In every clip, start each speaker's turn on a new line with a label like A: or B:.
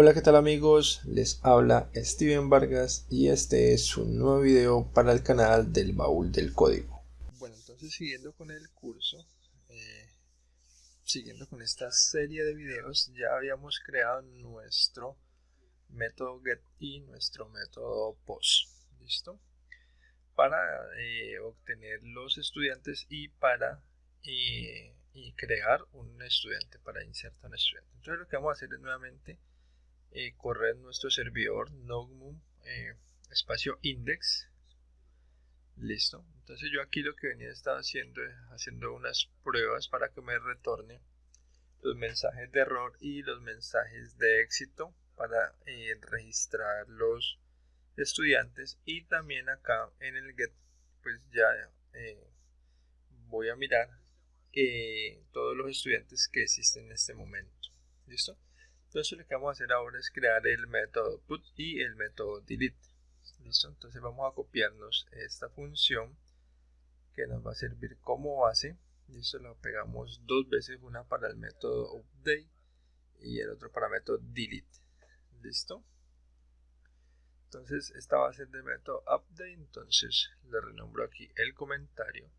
A: Hola qué tal amigos, les habla Steven Vargas y este es un nuevo video para el canal del baúl del código.
B: Bueno, entonces siguiendo con el curso, eh, siguiendo con esta serie de videos, ya habíamos creado nuestro método get y nuestro método post, ¿listo? Para eh, obtener los estudiantes y para eh, crear un estudiante, para insertar un estudiante. Entonces lo que vamos a hacer es nuevamente eh, correr nuestro servidor Nogmum eh, espacio index. Listo. Entonces yo aquí lo que venía estaba haciendo es haciendo unas pruebas para que me retorne los mensajes de error y los mensajes de éxito para eh, registrar los estudiantes y también acá en el get pues ya voy a mirar todos los estudiantes que existen en este momento. Listo entonces lo que vamos a hacer ahora es crear el método put y el método delete. ¿Listo? Entonces vamos a copiarnos esta función que nos va a servir como base. Listo, lo pegamos dos veces, una para el método update y el otro para el método delete. ¿Listo? Entonces esta va a ser del método update, entonces le renombro aquí el comentario.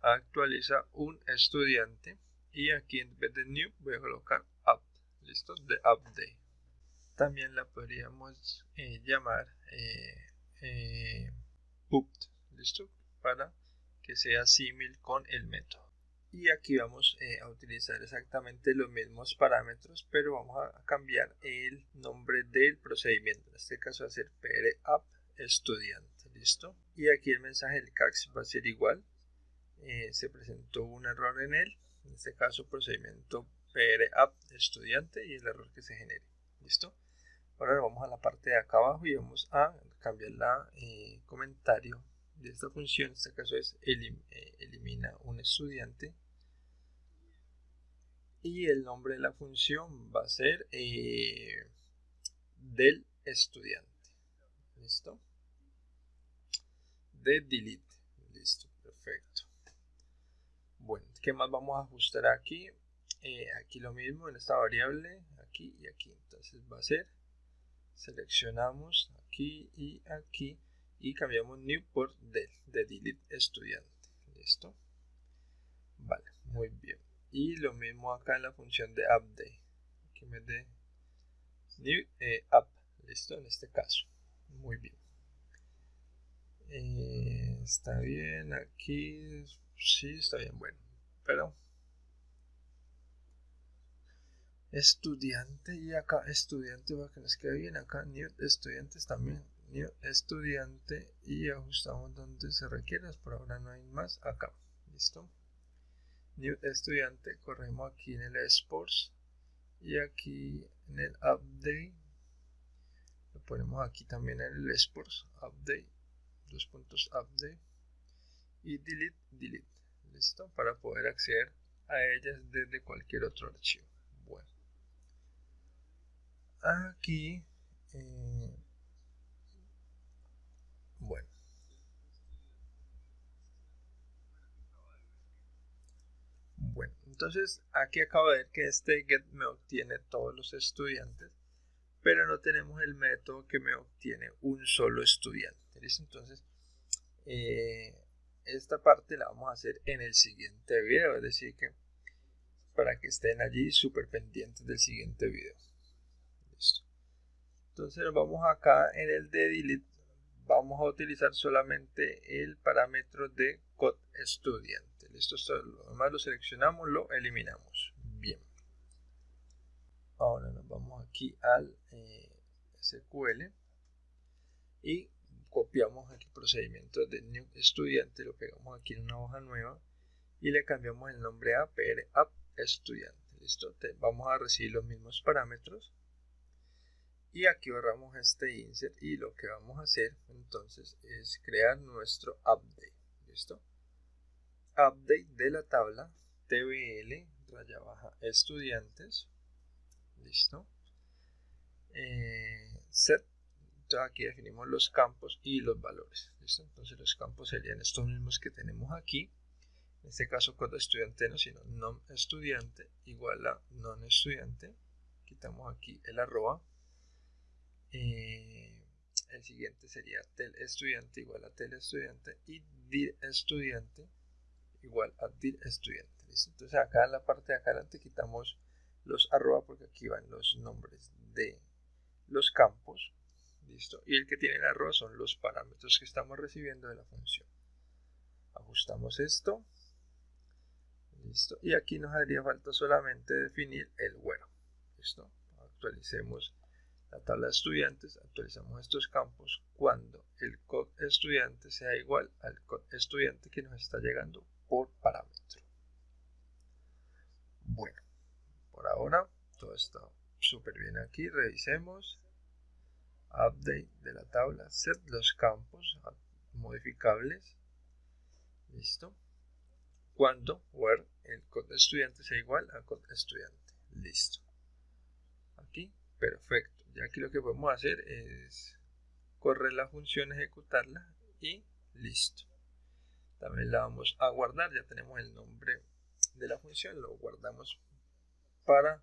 B: Actualiza un estudiante y aquí en vez de new voy a colocar listo de update. También la podríamos eh, llamar eh, eh listo para que sea similar con el método. Y aquí vamos eh, a utilizar exactamente los mismos parámetros pero vamos a cambiar el nombre del procedimiento. En este caso va a ser app estudiante listo y aquí el mensaje del CAX va a ser igual. Se presentó un error en él. En este caso procedimiento app estudiante y el error que se genere. ¿Listo? Ahora vamos a la parte de acá abajo y vamos a cambiar la eh, comentario de esta función. En este caso es eh, elimina un estudiante. Y el nombre de la función va a ser eh, del estudiante. ¿Listo? De delete. Listo, perfecto. Bueno, ¿qué más vamos a ajustar aquí? Eh, aquí lo mismo en esta variable aquí y aquí. Entonces va a ser seleccionamos aquí y aquí y cambiamos new por del de delete estudiante. Listo vale muy bien. Y lo mismo acá en la función de update que me dé new eh, up listo en este caso. Muy bien. Eh, está bien aquí sí está bien bueno pero estudiante y acá estudiante va que nos quede bien acá new estudiantes también new estudiante y ajustamos donde se requiera por ahora no hay más acá listo. New estudiante corremos aquí en el sports y aquí en el update lo ponemos aquí también en el sports update dos puntos update y delete delete listo para poder acceder a ellas desde cualquier otro archivo aquí eh, bueno. Bueno entonces aquí acabo de ver que este get me obtiene todos los estudiantes pero no tenemos el método que me obtiene un solo estudiante entonces eh, esta parte la vamos a hacer en el siguiente video es decir que para que estén allí súper pendientes del siguiente video entonces vamos acá en el de delete. Vamos a utilizar solamente el parámetro de code estudiante. Listo lo demás lo seleccionamos lo eliminamos. Bien. Ahora nos vamos aquí al eh, SQL y copiamos aquí procedimiento de new estudiante lo pegamos aquí en una hoja nueva y le cambiamos el nombre a pr app estudiante. Listo vamos a recibir los mismos parámetros y aquí borramos este insert y lo que vamos a hacer entonces es crear nuestro update listo update de la tabla tbl raya baja estudiantes listo eh, set entonces aquí definimos los campos y los valores listo entonces los campos serían estos mismos que tenemos aquí. En este caso cuando estudiante no sino non estudiante igual a non estudiante. Quitamos aquí el arroba eh, el siguiente sería tel estudiante igual a tel estudiante y dir estudiante igual a dir estudiante. Entonces acá en la parte de acá adelante quitamos los arroba porque aquí van los nombres de los campos. ¿Listo? Y el que tiene el arroba son los parámetros que estamos recibiendo de la función. Ajustamos esto. Listo. Y aquí nos haría falta solamente definir el where. ¿Listo? Actualicemos la tabla de estudiantes, actualizamos estos campos cuando el code estudiante sea igual al code estudiante que nos está llegando por parámetro. Bueno, por ahora todo está súper bien aquí. Revisemos. Update de la tabla. Set los campos modificables. Listo. Cuando where el code estudiante sea igual al code estudiante. Listo. Aquí, perfecto ya aquí lo que podemos hacer es correr la función, ejecutarla y listo. También la vamos a guardar, ya tenemos el nombre de la función, lo guardamos para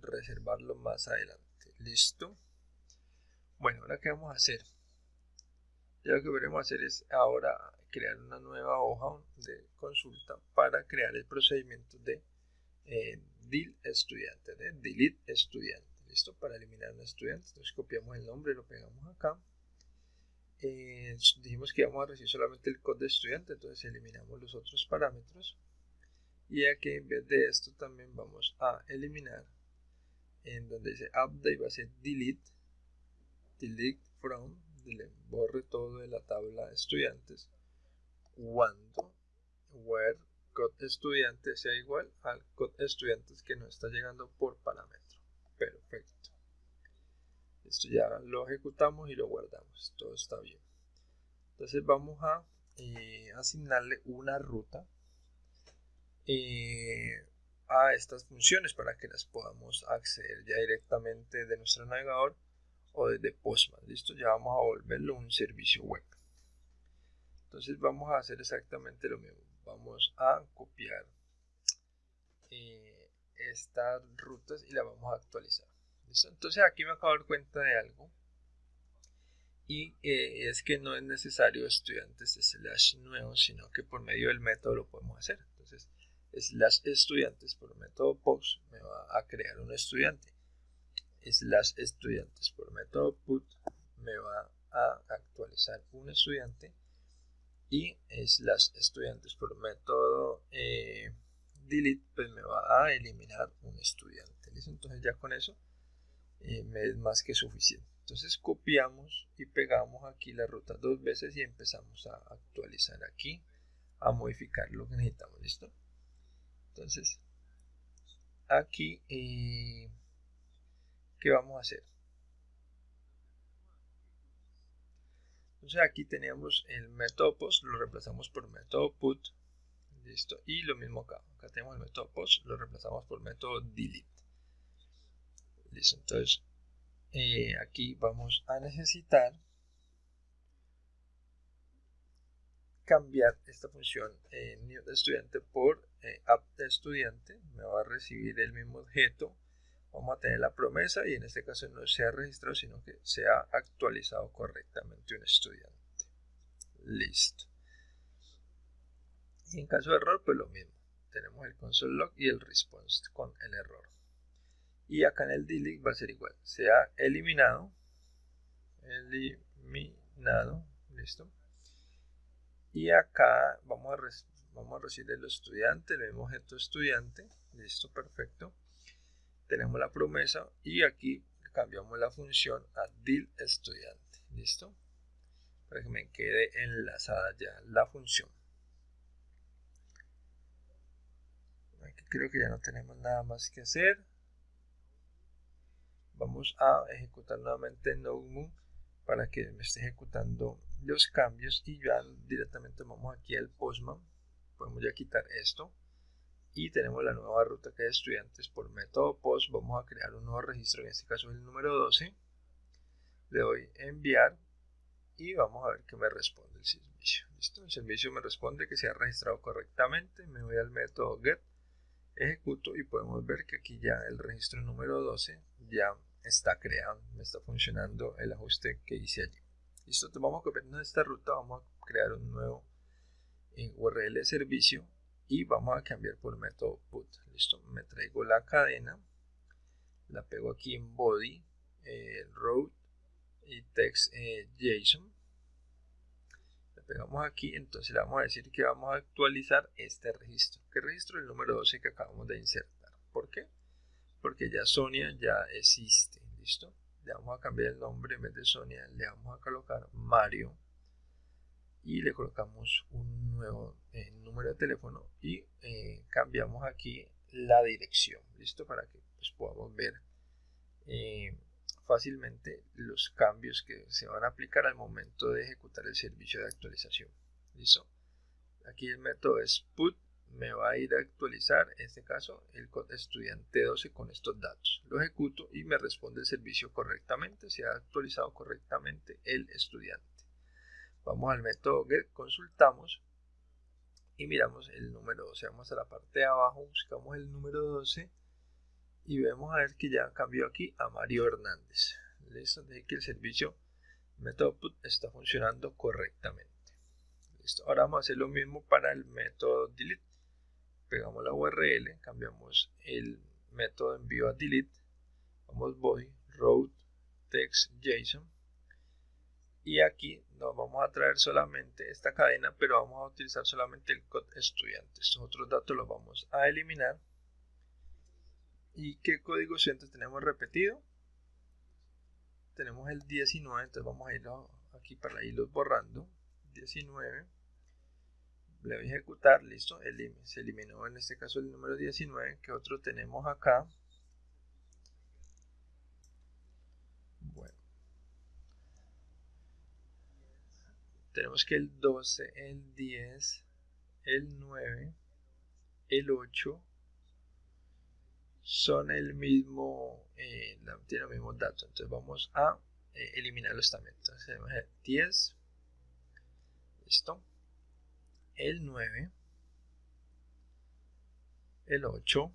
B: reservarlo más adelante. Listo. Bueno, ahora qué vamos a hacer. Ya lo que veremos hacer es ahora crear una nueva hoja de consulta para crear el procedimiento de eh, estudiante, de delete estudiante. ¿Listo? Para eliminar un estudiante. Entonces copiamos el nombre y lo pegamos acá. Eh, dijimos que íbamos a recibir solamente el code de estudiante, entonces eliminamos los otros parámetros. Y aquí en vez de esto también vamos a eliminar en donde dice update va a ser delete, delete from, borre todo de la tabla estudiantes cuando where code estudiante sea igual al code estudiantes que nos está llegando por parámetro. Perfecto. Esto ya lo ejecutamos y lo guardamos. Todo está bien. Entonces vamos a eh, asignarle una ruta eh, a estas funciones para que las podamos acceder ya directamente de nuestro navegador o desde Postman. Listo, ya vamos a volverlo un servicio web. Entonces vamos a hacer exactamente lo mismo. Vamos a copiar. Eh, estas rutas y la vamos a actualizar. Entonces aquí me acabo de dar cuenta de algo y eh, es que no es necesario estudiantes slash nuevos, sino que por medio del método lo podemos hacer. Entonces, slash estudiantes por método post me va a crear un estudiante. Slash estudiantes por método put me va a actualizar un estudiante y slash estudiantes por método eh, delete pues me va a eliminar un estudiante ¿listo? entonces ya con eso eh, me es más que suficiente. Entonces copiamos y pegamos aquí la ruta dos veces y empezamos a actualizar aquí a modificar lo que necesitamos listo entonces aquí eh, qué vamos a hacer entonces aquí tenemos el método post lo reemplazamos por método put Listo. Y lo mismo acá. Acá tenemos el método post, lo reemplazamos por el método delete. Listo. Entonces, eh, aquí vamos a necesitar cambiar esta función eh, new estudiante por eh, app de estudiante. Me va a recibir el mismo objeto. Vamos a tener la promesa y en este caso no se ha registrado, sino que se ha actualizado correctamente un estudiante. Listo. Y en caso de error, pues lo mismo. Tenemos el console log y el response con el error. Y acá en el delete va a ser igual. Se ha eliminado. Eliminado. Listo. Y acá vamos a, vamos a recibir el estudiante, el mismo objeto estudiante. Listo, perfecto. Tenemos la promesa y aquí cambiamos la función a deal estudiante. Listo. Para que me quede enlazada ya la función. Creo que ya no tenemos nada más que hacer. Vamos a ejecutar nuevamente NodeMoon para que me esté ejecutando los cambios y ya directamente vamos aquí al Postman. Podemos ya quitar esto y tenemos la nueva ruta que es estudiantes por método post. Vamos a crear un nuevo registro, en este caso el número 12. Le doy enviar y vamos a ver qué me responde el servicio. ¿Listo? El servicio me responde que se ha registrado correctamente. Me voy al método get ejecuto y podemos ver que aquí ya el registro número 12 ya está creado, me está funcionando el ajuste que hice allí. Listo, vamos a copiarnos esta ruta, vamos a crear un nuevo eh, URL de servicio y vamos a cambiar por método put. Listo, me traigo la cadena, la pego aquí en body, eh, route y text eh, JSON. Pegamos aquí, entonces le vamos a decir que vamos a actualizar este registro. ¿Qué registro? El número 12 que acabamos de insertar. ¿Por qué? Porque ya Sonia ya existe. ¿Listo? Le vamos a cambiar el nombre en vez de Sonia, le vamos a colocar Mario y le colocamos un nuevo eh, número de teléfono y eh, cambiamos aquí la dirección listo para que pues, podamos ver eh, fácilmente los cambios que se van a aplicar al momento de ejecutar el servicio de actualización. Listo. Aquí el método es put me va a ir a actualizar en este caso el estudiante 12 con estos datos. Lo ejecuto y me responde el servicio correctamente se ha actualizado correctamente el estudiante. Vamos al método get, consultamos y miramos el número 12. Vamos a la parte de abajo, buscamos el número 12 y vemos a ver que ya cambió aquí a Mario Hernández. Listo, de que el servicio método está funcionando correctamente. Listo, ahora vamos a hacer lo mismo para el método delete. Pegamos la URL, cambiamos el método envío a delete, vamos voy, route, text, JSON y aquí nos vamos a traer solamente esta cadena pero vamos a utilizar solamente el code estudiante estos otros datos los vamos a eliminar y qué código estudiante tenemos repetido tenemos el 19 entonces vamos a ir aquí para irlos borrando. 19 le voy a ejecutar listo se eliminó en este caso el número 19 que otro tenemos acá tenemos que el 12, el 10, el 9, el 8 son el mismo, eh, tienen los mismos datos. Entonces vamos a eh, eliminarlos también. Entonces tenemos el 10, listo, el 9, el 8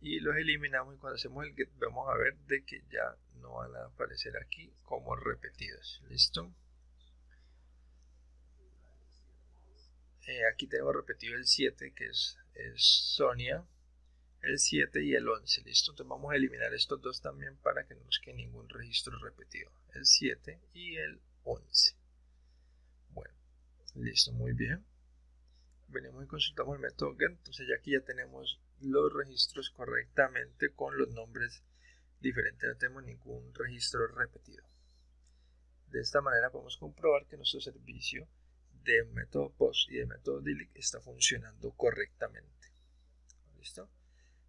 B: y los eliminamos y cuando hacemos el get vamos a ver de que ya no van a aparecer aquí como repetidos. Listo. Eh, aquí tengo repetido el 7 que es, es Sonia el 7 y el 11 listo entonces vamos a eliminar estos dos también para que no nos quede ningún registro repetido el 7 y el 11 bueno listo muy bien. Venimos y consultamos el método get entonces ya aquí ya tenemos los registros correctamente con los nombres diferentes no tenemos ningún registro repetido. De esta manera podemos comprobar que nuestro servicio de método post y de método delete está funcionando correctamente. Listo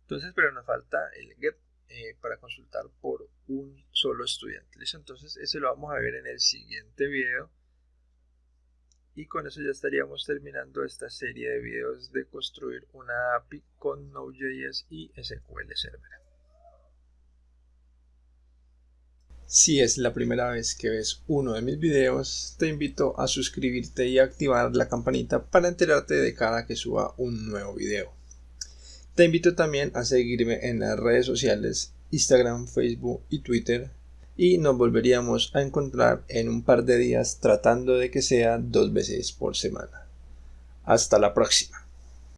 B: entonces pero nos falta el get eh, para consultar por un solo estudiante listo entonces ese lo vamos a ver en el siguiente video y con eso ya estaríamos terminando esta serie de videos de construir una API con Node.js y SQL Server.
A: Si es la primera vez que ves uno de mis videos, te invito a suscribirte y activar la campanita para enterarte de cada que suba un nuevo video. Te invito también a seguirme en las redes sociales Instagram, Facebook y Twitter y nos volveríamos a encontrar en un par de días tratando de que sea dos veces por semana. Hasta la próxima.